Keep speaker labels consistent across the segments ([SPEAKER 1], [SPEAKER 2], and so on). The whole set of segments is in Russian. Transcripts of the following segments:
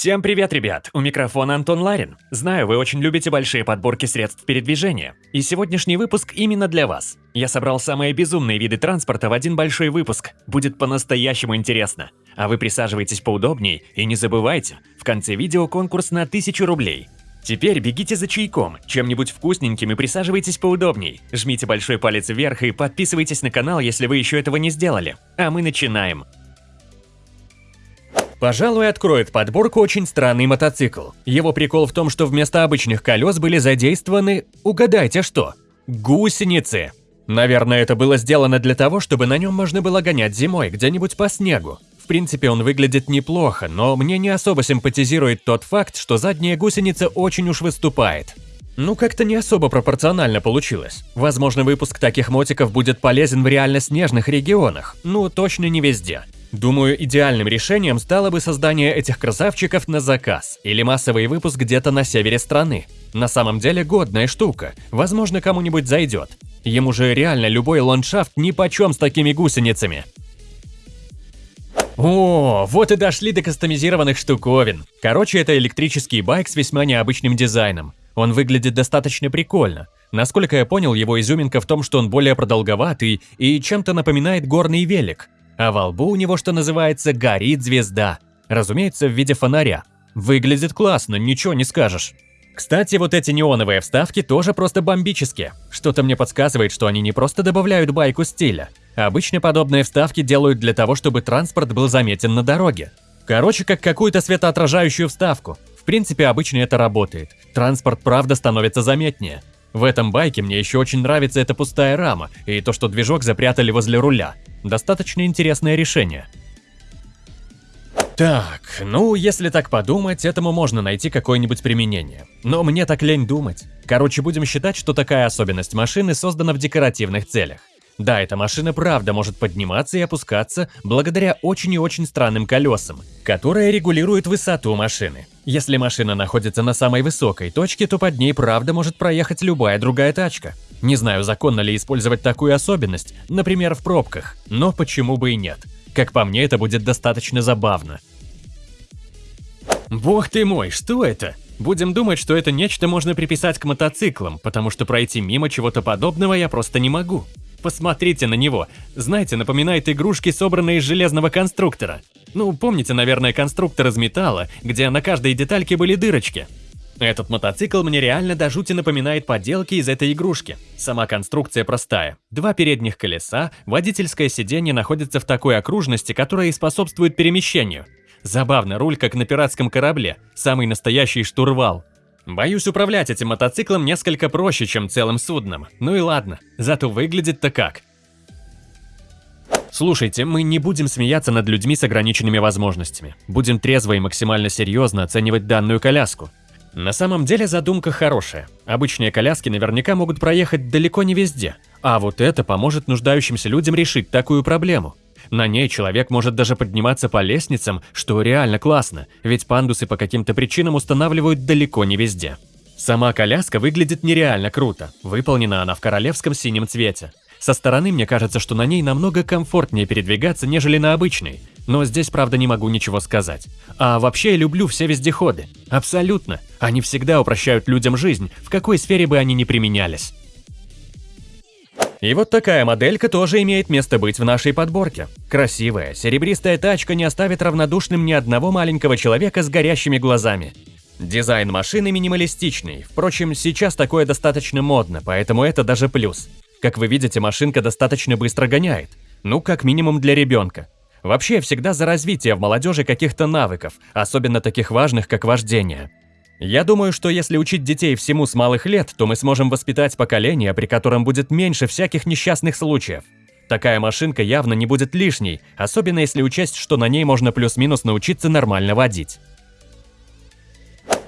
[SPEAKER 1] Всем привет, ребят! У микрофона Антон Ларин. Знаю, вы очень любите большие подборки средств передвижения. И сегодняшний выпуск именно для вас. Я собрал самые безумные виды транспорта в один большой выпуск. Будет по-настоящему интересно. А вы присаживайтесь поудобнее и не забывайте, в конце видео конкурс на 1000 рублей. Теперь бегите за чайком, чем-нибудь вкусненьким и присаживайтесь поудобней. Жмите большой палец вверх и подписывайтесь на канал, если вы еще этого не сделали. А мы начинаем. Пожалуй, откроет подборку очень странный мотоцикл. Его прикол в том, что вместо обычных колес были задействованы, угадайте что, гусеницы. Наверное, это было сделано для того, чтобы на нем можно было гонять зимой где-нибудь по снегу. В принципе, он выглядит неплохо, но мне не особо симпатизирует тот факт, что задняя гусеница очень уж выступает. Ну, как-то не особо пропорционально получилось. Возможно, выпуск таких мотиков будет полезен в реально снежных регионах, ну, точно не везде. Думаю, идеальным решением стало бы создание этих красавчиков на заказ или массовый выпуск где-то на севере страны. На самом деле годная штука, возможно кому-нибудь зайдет. Ему же реально любой ландшафт нипочем с такими гусеницами. О, вот и дошли до кастомизированных штуковин. Короче, это электрический байк с весьма необычным дизайном. Он выглядит достаточно прикольно. Насколько я понял, его изюминка в том, что он более продолговатый и чем-то напоминает горный велик а во лбу у него, что называется, горит звезда. Разумеется, в виде фонаря. Выглядит классно, ничего не скажешь. Кстати, вот эти неоновые вставки тоже просто бомбические. Что-то мне подсказывает, что они не просто добавляют байку стиля. Обычно подобные вставки делают для того, чтобы транспорт был заметен на дороге. Короче, как какую-то светоотражающую вставку. В принципе, обычно это работает. Транспорт правда становится заметнее. В этом байке мне еще очень нравится эта пустая рама и то, что движок запрятали возле руля. Достаточно интересное решение. Так, ну, если так подумать, этому можно найти какое-нибудь применение. Но мне так лень думать. Короче, будем считать, что такая особенность машины создана в декоративных целях. Да, эта машина правда может подниматься и опускаться благодаря очень и очень странным колесам, которые регулируют высоту машины. Если машина находится на самой высокой точке, то под ней правда может проехать любая другая тачка. Не знаю, законно ли использовать такую особенность, например, в пробках, но почему бы и нет. Как по мне, это будет достаточно забавно. Бог ты мой, что это? Будем думать, что это нечто можно приписать к мотоциклам, потому что пройти мимо чего-то подобного я просто не могу. Посмотрите на него. Знаете, напоминает игрушки, собранные из железного конструктора. Ну, помните, наверное, конструктор из металла, где на каждой детальке были дырочки. Этот мотоцикл мне реально до жути напоминает поделки из этой игрушки. Сама конструкция простая. Два передних колеса, водительское сиденье находится в такой окружности, которая и способствует перемещению. Забавно, руль как на пиратском корабле, самый настоящий штурвал. Боюсь, управлять этим мотоциклом несколько проще, чем целым судном. Ну и ладно, зато выглядит-то как. Слушайте, мы не будем смеяться над людьми с ограниченными возможностями. Будем трезво и максимально серьезно оценивать данную коляску. На самом деле задумка хорошая. Обычные коляски наверняка могут проехать далеко не везде, а вот это поможет нуждающимся людям решить такую проблему. На ней человек может даже подниматься по лестницам, что реально классно, ведь пандусы по каким-то причинам устанавливают далеко не везде. Сама коляска выглядит нереально круто, выполнена она в королевском синем цвете. Со стороны мне кажется, что на ней намного комфортнее передвигаться, нежели на обычной, но здесь, правда, не могу ничего сказать. А вообще я люблю все вездеходы. Абсолютно. Они всегда упрощают людям жизнь, в какой сфере бы они ни применялись. И вот такая моделька тоже имеет место быть в нашей подборке. Красивая, серебристая тачка не оставит равнодушным ни одного маленького человека с горящими глазами. Дизайн машины минималистичный, впрочем, сейчас такое достаточно модно, поэтому это даже плюс. Как вы видите, машинка достаточно быстро гоняет. Ну, как минимум для ребенка. Вообще, всегда за развитие в молодежи каких-то навыков, особенно таких важных, как вождение. Я думаю, что если учить детей всему с малых лет, то мы сможем воспитать поколение, при котором будет меньше всяких несчастных случаев. Такая машинка явно не будет лишней, особенно если учесть, что на ней можно плюс-минус научиться нормально водить.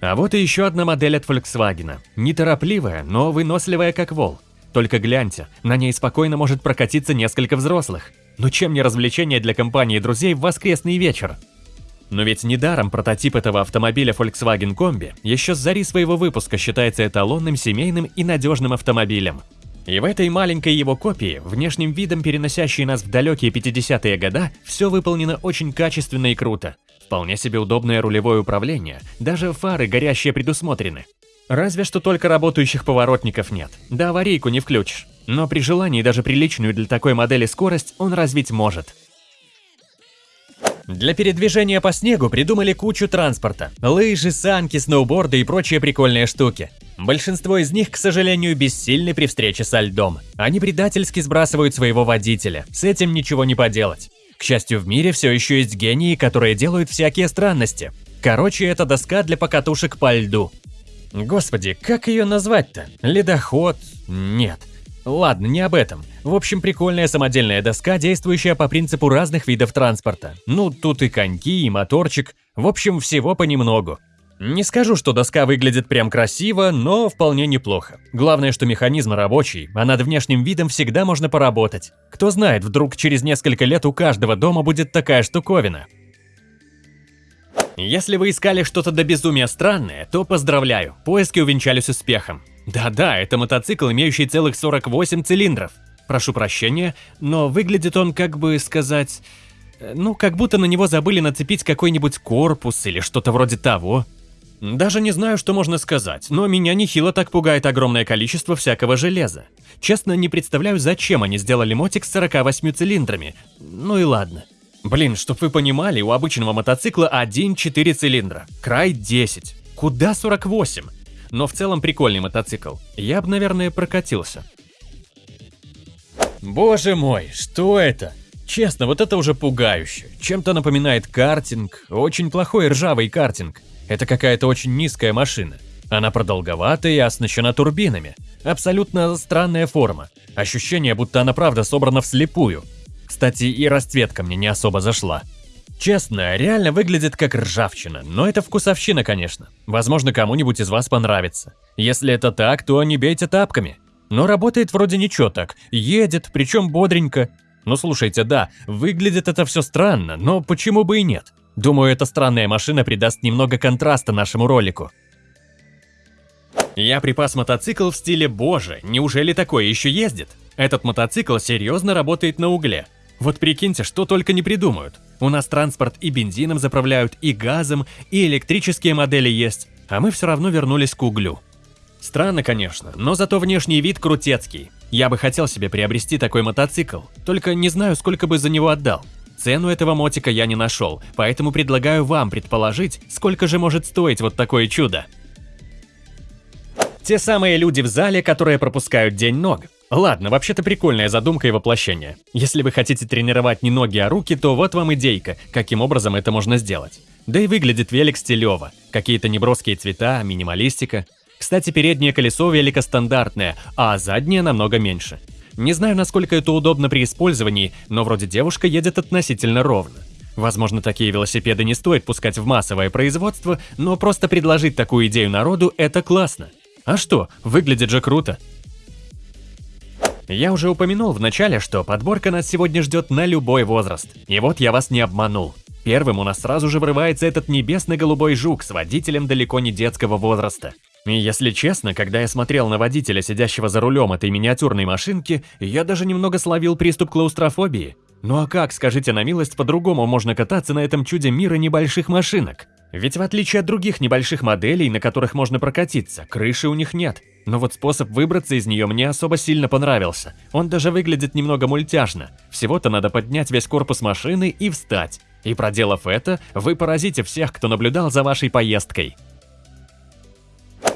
[SPEAKER 1] А вот и еще одна модель от Volkswagen. Неторопливая, но выносливая как вол. Только гляньте, на ней спокойно может прокатиться несколько взрослых. Но чем не развлечение для компании друзей в воскресный вечер? Но ведь недаром прототип этого автомобиля Volkswagen Combi еще с зари своего выпуска считается эталонным семейным и надежным автомобилем. И в этой маленькой его копии, внешним видом переносящей нас в далекие 50-е года, все выполнено очень качественно и круто. Вполне себе удобное рулевое управление, даже фары горящие предусмотрены. Разве что только работающих поворотников нет, да аварийку не включишь. Но при желании даже приличную для такой модели скорость он развить может. Для передвижения по снегу придумали кучу транспорта. Лыжи, санки, сноуборды и прочие прикольные штуки. Большинство из них, к сожалению, бессильны при встрече со льдом. Они предательски сбрасывают своего водителя. С этим ничего не поделать. К счастью, в мире все еще есть гении, которые делают всякие странности. Короче, это доска для покатушек по льду. Господи, как ее назвать-то? Ледоход? Нет. Ладно, не об этом. В общем, прикольная самодельная доска, действующая по принципу разных видов транспорта. Ну, тут и коньки, и моторчик. В общем, всего понемногу. Не скажу, что доска выглядит прям красиво, но вполне неплохо. Главное, что механизм рабочий, а над внешним видом всегда можно поработать. Кто знает, вдруг через несколько лет у каждого дома будет такая штуковина. Если вы искали что-то до безумия странное, то поздравляю, поиски увенчались успехом. Да-да, это мотоцикл, имеющий целых 48 цилиндров. Прошу прощения, но выглядит он, как бы сказать... э, Ну, как будто на него забыли нацепить какой-нибудь корпус или что-то вроде того. Даже не знаю, что можно сказать, но меня нехило так пугает огромное количество всякого железа. Честно, не представляю, зачем они сделали мотик с 48 цилиндрами. Ну и ладно. Блин, чтоб вы понимали, у обычного мотоцикла 1-4 цилиндра, край 10. Куда 48? Но в целом прикольный мотоцикл. Я бы, наверное, прокатился. Боже мой, что это? Честно, вот это уже пугающе. Чем-то напоминает картинг, очень плохой ржавый картинг. Это какая-то очень низкая машина. Она продолговатая и оснащена турбинами. Абсолютно странная форма. Ощущение, будто она правда собрана вслепую. Кстати, и расцветка мне не особо зашла. Честно, реально выглядит как ржавчина, но это вкусовщина, конечно. Возможно, кому-нибудь из вас понравится. Если это так, то не бейте тапками. Но работает вроде ничего так, едет, причем бодренько. Ну слушайте, да, выглядит это все странно, но почему бы и нет? Думаю, эта странная машина придаст немного контраста нашему ролику. Я припас мотоцикл в стиле «Боже, неужели такое еще ездит?» Этот мотоцикл серьезно работает на угле. Вот прикиньте, что только не придумают. У нас транспорт и бензином заправляют, и газом, и электрические модели есть, а мы все равно вернулись к углю. Странно, конечно, но зато внешний вид крутецкий. Я бы хотел себе приобрести такой мотоцикл, только не знаю, сколько бы за него отдал. Цену этого мотика я не нашел, поэтому предлагаю вам предположить, сколько же может стоить вот такое чудо. Те самые люди в зале, которые пропускают день ног. Ладно, вообще-то прикольная задумка и воплощение. Если вы хотите тренировать не ноги, а руки, то вот вам идейка, каким образом это можно сделать. Да и выглядит велик стилево. Какие-то неброские цвета, минималистика. Кстати, переднее колесо велика стандартное, а заднее намного меньше. Не знаю, насколько это удобно при использовании, но вроде девушка едет относительно ровно. Возможно, такие велосипеды не стоит пускать в массовое производство, но просто предложить такую идею народу – это классно. А что, выглядит же круто. Я уже упомянул в начале, что подборка нас сегодня ждет на любой возраст. И вот я вас не обманул. Первым у нас сразу же врывается этот небесно-голубой жук с водителем далеко не детского возраста. И если честно, когда я смотрел на водителя, сидящего за рулем этой миниатюрной машинки, я даже немного словил приступ клаустрофобии. Ну а как, скажите на милость, по-другому можно кататься на этом чуде мира небольших машинок? Ведь в отличие от других небольших моделей, на которых можно прокатиться, крыши у них нет. Но вот способ выбраться из нее мне особо сильно понравился. Он даже выглядит немного мультяшно. Всего-то надо поднять весь корпус машины и встать. И проделав это, вы поразите всех, кто наблюдал за вашей поездкой.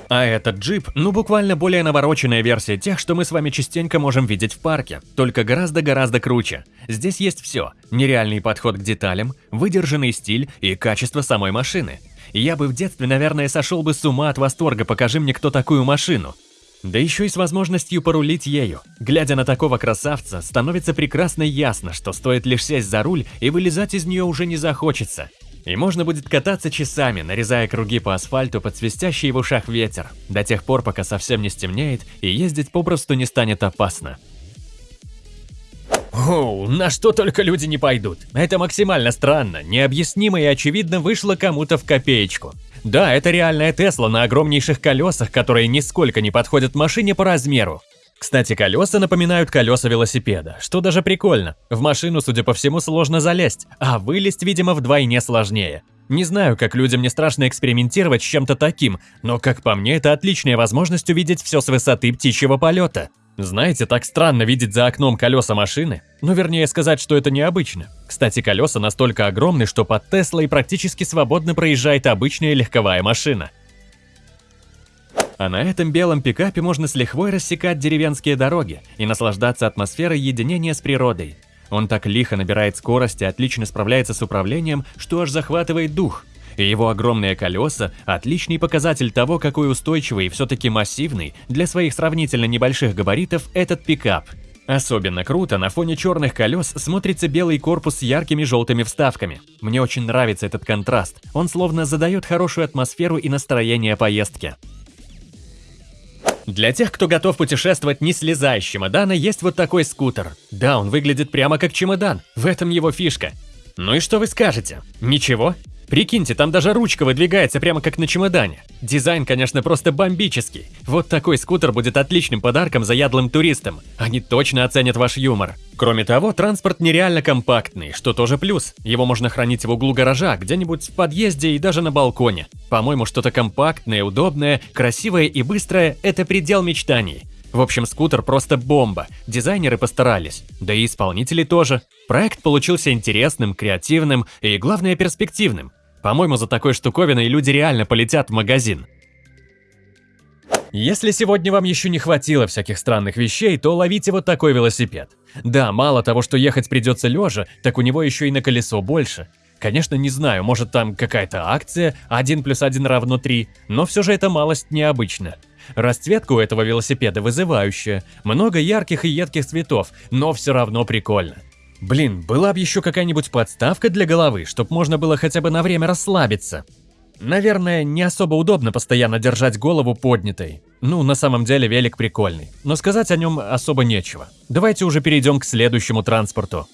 [SPEAKER 1] А этот джип, ну буквально более навороченная версия тех, что мы с вами частенько можем видеть в парке, только гораздо-гораздо круче. Здесь есть все. Нереальный подход к деталям, выдержанный стиль и качество самой машины. Я бы в детстве, наверное, сошел бы с ума от восторга, покажи мне кто такую машину. Да еще и с возможностью порулить ею. Глядя на такого красавца, становится прекрасно ясно, что стоит лишь сесть за руль и вылезать из нее уже не захочется. И можно будет кататься часами, нарезая круги по асфальту под свистящий в ушах ветер, до тех пор, пока совсем не стемнеет и ездить попросту не станет опасно. Оу, на что только люди не пойдут. Это максимально странно, необъяснимо и очевидно вышло кому-то в копеечку. Да, это реальная Тесла на огромнейших колесах, которые нисколько не подходят машине по размеру. Кстати, колеса напоминают колеса велосипеда, что даже прикольно. В машину, судя по всему, сложно залезть, а вылезть, видимо, вдвойне сложнее. Не знаю, как людям не страшно экспериментировать с чем-то таким, но, как по мне, это отличная возможность увидеть все с высоты птичьего полета. Знаете, так странно видеть за окном колеса машины. Ну, вернее сказать, что это необычно. Кстати, колеса настолько огромны, что под Теслой практически свободно проезжает обычная легковая машина. А на этом белом пикапе можно с лихвой рассекать деревенские дороги и наслаждаться атмосферой единения с природой. Он так лихо набирает скорость и отлично справляется с управлением, что аж захватывает дух – и его огромные колеса – отличный показатель того, какой устойчивый и все-таки массивный для своих сравнительно небольших габаритов этот пикап. Особенно круто на фоне черных колес смотрится белый корпус с яркими желтыми вставками. Мне очень нравится этот контраст, он словно задает хорошую атмосферу и настроение поездки. Для тех, кто готов путешествовать не слезая с чемодана, есть вот такой скутер. Да, он выглядит прямо как чемодан, в этом его фишка. Ну и что вы скажете? Ничего? Прикиньте, там даже ручка выдвигается прямо как на чемодане. Дизайн, конечно, просто бомбический. Вот такой скутер будет отличным подарком заядлым туристам. Они точно оценят ваш юмор. Кроме того, транспорт нереально компактный, что тоже плюс. Его можно хранить в углу гаража, где-нибудь в подъезде и даже на балконе. По-моему, что-то компактное, удобное, красивое и быстрое – это предел мечтаний. В общем, скутер просто бомба, дизайнеры постарались, да и исполнители тоже. Проект получился интересным, креативным и, главное, перспективным. По-моему, за такой штуковиной люди реально полетят в магазин. Если сегодня вам еще не хватило всяких странных вещей, то ловите вот такой велосипед. Да, мало того, что ехать придется лежа, так у него еще и на колесо больше. Конечно, не знаю, может там какая-то акция, 1 плюс 1 равно 3, но все же это малость необычно. Расцветка у этого велосипеда вызывающая, много ярких и едких цветов, но все равно прикольно. Блин, была бы еще какая-нибудь подставка для головы, чтобы можно было хотя бы на время расслабиться. Наверное, не особо удобно постоянно держать голову поднятой. Ну, на самом деле велик прикольный, но сказать о нем особо нечего. Давайте уже перейдем к следующему транспорту.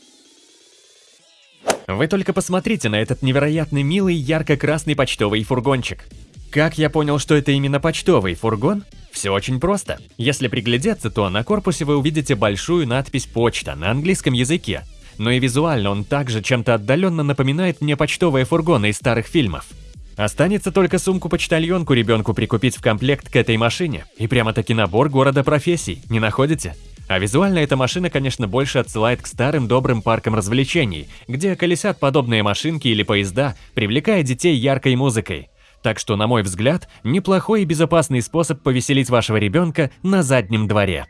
[SPEAKER 1] Вы только посмотрите на этот невероятно милый ярко-красный почтовый фургончик. Как я понял, что это именно почтовый фургон? Все очень просто. Если приглядеться, то на корпусе вы увидите большую надпись «Почта» на английском языке. Но и визуально он также чем-то отдаленно напоминает мне почтовые фургоны из старых фильмов. Останется только сумку-почтальонку ребенку прикупить в комплект к этой машине. И прямо-таки набор города профессий, не находите? А визуально эта машина, конечно, больше отсылает к старым добрым паркам развлечений, где колесят подобные машинки или поезда, привлекая детей яркой музыкой. Так что, на мой взгляд, неплохой и безопасный способ повеселить вашего ребенка на заднем дворе.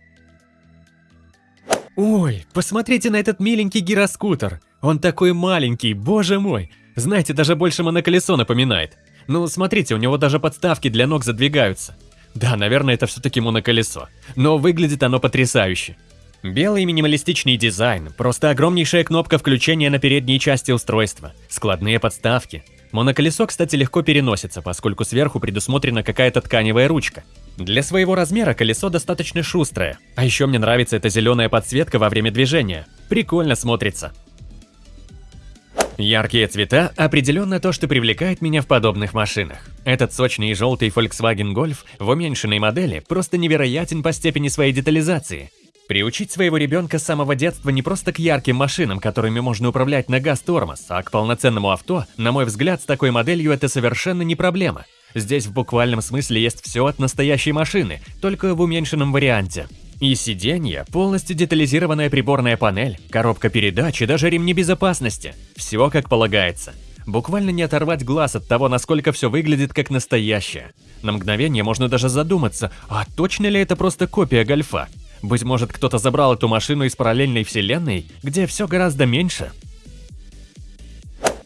[SPEAKER 1] Ой, посмотрите на этот миленький гироскутер. Он такой маленький, боже мой. Знаете, даже больше моноколесо напоминает. Ну, смотрите, у него даже подставки для ног задвигаются. Да, наверное, это все-таки моноколесо. Но выглядит оно потрясающе. Белый минималистичный дизайн, просто огромнейшая кнопка включения на передней части устройства, складные подставки, Моноколесо, кстати, легко переносится, поскольку сверху предусмотрена какая-то тканевая ручка. Для своего размера колесо достаточно шустрое. А еще мне нравится эта зеленая подсветка во время движения. Прикольно смотрится. Яркие цвета – определенно то, что привлекает меня в подобных машинах. Этот сочный и желтый Volkswagen Golf в уменьшенной модели просто невероятен по степени своей детализации – Приучить своего ребенка с самого детства не просто к ярким машинам, которыми можно управлять на газ-тормоз, а к полноценному авто, на мой взгляд, с такой моделью это совершенно не проблема. Здесь в буквальном смысле есть все от настоящей машины, только в уменьшенном варианте. И сиденье, полностью детализированная приборная панель, коробка передач и даже ремни безопасности. Все как полагается. Буквально не оторвать глаз от того, насколько все выглядит как настоящее. На мгновение можно даже задуматься, а точно ли это просто копия гольфа? Быть может, кто-то забрал эту машину из параллельной вселенной, где все гораздо меньше?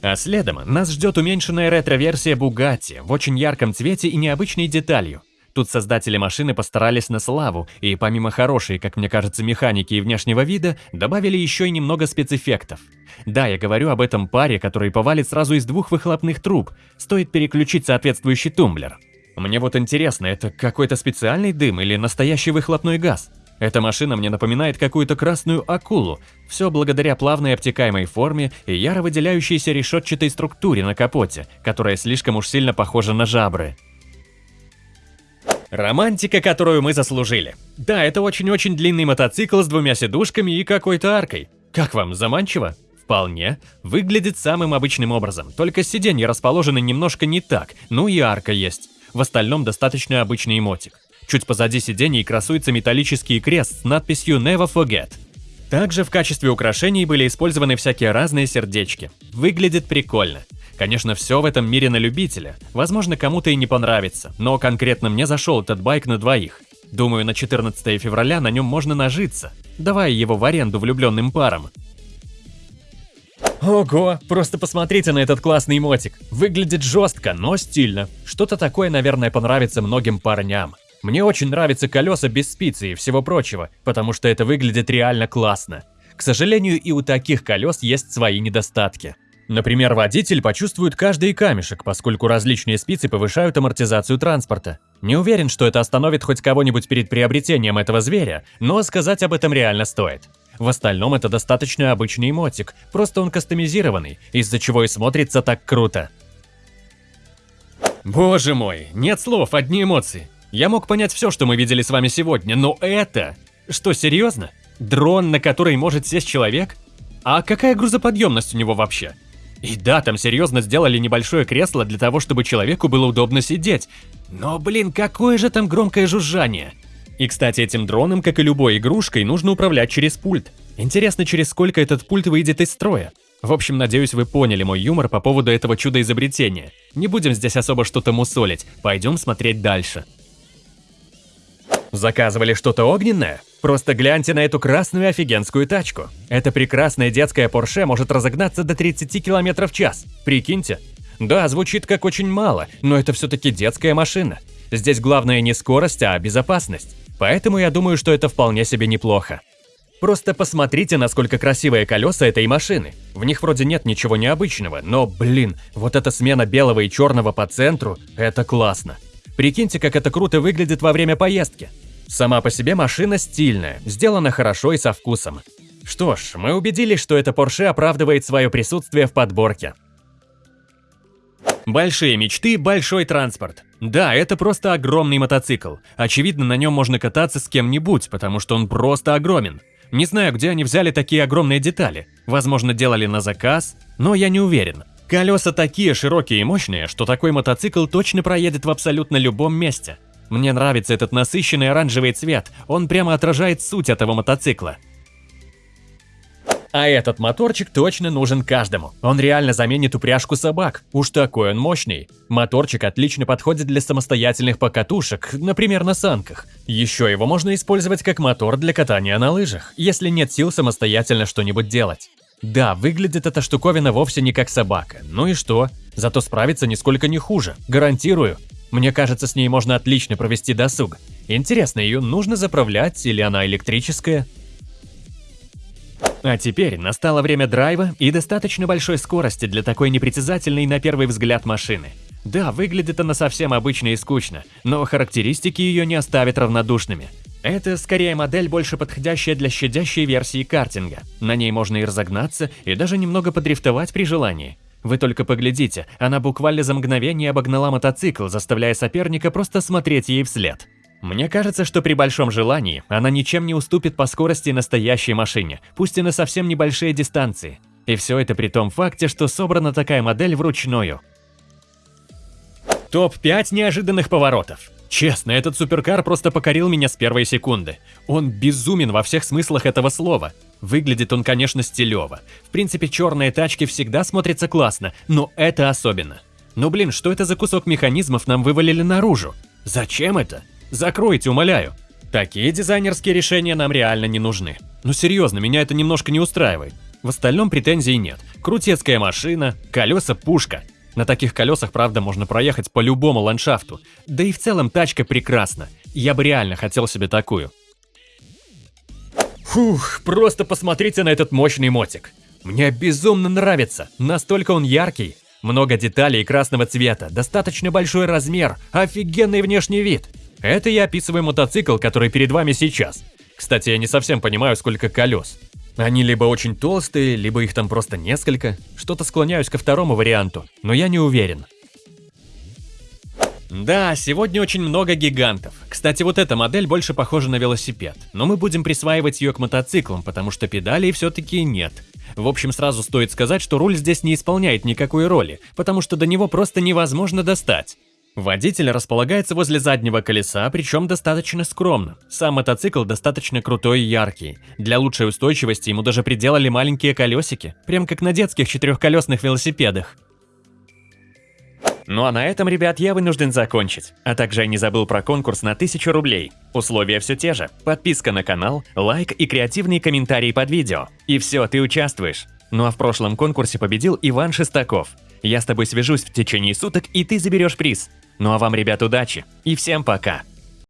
[SPEAKER 1] А следом нас ждет уменьшенная ретро-версия Bugatti в очень ярком цвете и необычной деталью. Тут создатели машины постарались на славу, и помимо хорошей, как мне кажется, механики и внешнего вида, добавили еще и немного спецэффектов. Да, я говорю об этом паре, который повалит сразу из двух выхлопных труб, стоит переключить соответствующий тумблер. Мне вот интересно, это какой-то специальный дым или настоящий выхлопной газ? Эта машина мне напоминает какую-то красную акулу, все благодаря плавной обтекаемой форме и яро выделяющейся решетчатой структуре на капоте, которая слишком уж сильно похожа на жабры. Романтика, которую мы заслужили. Да, это очень-очень длинный мотоцикл с двумя сидушками и какой-то аркой. Как вам, заманчиво? Вполне. Выглядит самым обычным образом, только сиденья расположены немножко не так, ну и арка есть. В остальном достаточно обычный эмотик. Чуть позади сидений красуется металлический крест с надписью «Never Forget». Также в качестве украшений были использованы всякие разные сердечки. Выглядит прикольно. Конечно, все в этом мире на любителя. Возможно, кому-то и не понравится, но конкретно мне зашел этот байк на двоих. Думаю, на 14 февраля на нем можно нажиться, давая его в аренду влюбленным парам. Ого, просто посмотрите на этот классный мотик. Выглядит жестко, но стильно. Что-то такое, наверное, понравится многим парням. Мне очень нравятся колеса без спицы и всего прочего, потому что это выглядит реально классно. К сожалению, и у таких колес есть свои недостатки. Например, водитель почувствует каждый камешек, поскольку различные спицы повышают амортизацию транспорта. Не уверен, что это остановит хоть кого-нибудь перед приобретением этого зверя, но сказать об этом реально стоит. В остальном это достаточно обычный мотик, просто он кастомизированный, из-за чего и смотрится так круто. Боже мой, нет слов, одни эмоции. Я мог понять все, что мы видели с вами сегодня, но это... Что, серьезно? Дрон, на который может сесть человек? А какая грузоподъемность у него вообще? И да, там серьезно сделали небольшое кресло для того, чтобы человеку было удобно сидеть. Но, блин, какое же там громкое жужжание. И, кстати, этим дроном, как и любой игрушкой, нужно управлять через пульт. Интересно, через сколько этот пульт выйдет из строя. В общем, надеюсь, вы поняли мой юмор по поводу этого чуда-изобретения. Не будем здесь особо что-то мусолить, пойдем смотреть дальше. Заказывали что-то огненное? Просто гляньте на эту красную офигенскую тачку. Эта прекрасная детская Porsche может разогнаться до 30 км в час. Прикиньте. Да, звучит как очень мало, но это все-таки детская машина. Здесь главное не скорость, а безопасность. Поэтому я думаю, что это вполне себе неплохо. Просто посмотрите, насколько красивые колеса этой машины. В них вроде нет ничего необычного, но, блин, вот эта смена белого и черного по центру – это классно. Прикиньте, как это круто выглядит во время поездки. Сама по себе машина стильная, сделана хорошо и со вкусом. Что ж, мы убедились, что эта Porsche оправдывает свое присутствие в подборке. Большие мечты, большой транспорт. Да, это просто огромный мотоцикл. Очевидно, на нем можно кататься с кем-нибудь, потому что он просто огромен. Не знаю, где они взяли такие огромные детали. Возможно, делали на заказ, но я не уверен. Колеса такие широкие и мощные, что такой мотоцикл точно проедет в абсолютно любом месте. Мне нравится этот насыщенный оранжевый цвет, он прямо отражает суть этого мотоцикла. А этот моторчик точно нужен каждому. Он реально заменит упряжку собак. Уж такой он мощный. Моторчик отлично подходит для самостоятельных покатушек, например, на санках. Еще его можно использовать как мотор для катания на лыжах, если нет сил самостоятельно что-нибудь делать. Да, выглядит эта штуковина вовсе не как собака. Ну и что? Зато справится нисколько не хуже, гарантирую. Мне кажется, с ней можно отлично провести досуг. Интересно, ее нужно заправлять или она электрическая? А теперь настало время драйва и достаточно большой скорости для такой непритязательной на первый взгляд машины. Да, выглядит она совсем обычно и скучно, но характеристики ее не оставят равнодушными. Это скорее модель, больше подходящая для щадящей версии картинга. На ней можно и разогнаться, и даже немного подрифтовать при желании. Вы только поглядите, она буквально за мгновение обогнала мотоцикл, заставляя соперника просто смотреть ей вслед. Мне кажется, что при большом желании она ничем не уступит по скорости настоящей машине, пусть и на совсем небольшие дистанции. И все это при том факте, что собрана такая модель вручную. Топ-5 неожиданных поворотов. Честно, этот суперкар просто покорил меня с первой секунды. Он безумен во всех смыслах этого слова. Выглядит он, конечно, стилево. В принципе, черные тачки всегда смотрятся классно, но это особенно. Ну блин, что это за кусок механизмов нам вывалили наружу? Зачем это? Закройте, умоляю. Такие дизайнерские решения нам реально не нужны. Ну серьезно, меня это немножко не устраивает. В остальном претензий нет. Крутецкая машина, колеса пушка. На таких колесах, правда, можно проехать по любому ландшафту. Да и в целом тачка прекрасна. Я бы реально хотел себе такую. Фух, просто посмотрите на этот мощный мотик. Мне безумно нравится, настолько он яркий. Много деталей красного цвета, достаточно большой размер, офигенный внешний вид. Это я описываю мотоцикл, который перед вами сейчас. Кстати, я не совсем понимаю, сколько колес. Они либо очень толстые, либо их там просто несколько. Что-то склоняюсь ко второму варианту, но я не уверен. Да, сегодня очень много гигантов. Кстати, вот эта модель больше похожа на велосипед, но мы будем присваивать ее к мотоциклам, потому что педалей все-таки нет. В общем, сразу стоит сказать, что руль здесь не исполняет никакой роли, потому что до него просто невозможно достать. Водитель располагается возле заднего колеса, причем достаточно скромно. Сам мотоцикл достаточно крутой и яркий. Для лучшей устойчивости ему даже приделали маленькие колесики, прям как на детских четырехколесных велосипедах. Ну а на этом, ребят, я вынужден закончить. А также я не забыл про конкурс на 1000 рублей. Условия все те же. Подписка на канал, лайк и креативный комментарий под видео. И все, ты участвуешь. Ну а в прошлом конкурсе победил Иван Шестаков. Я с тобой свяжусь в течение суток, и ты заберешь приз. Ну а вам, ребят, удачи. И всем пока.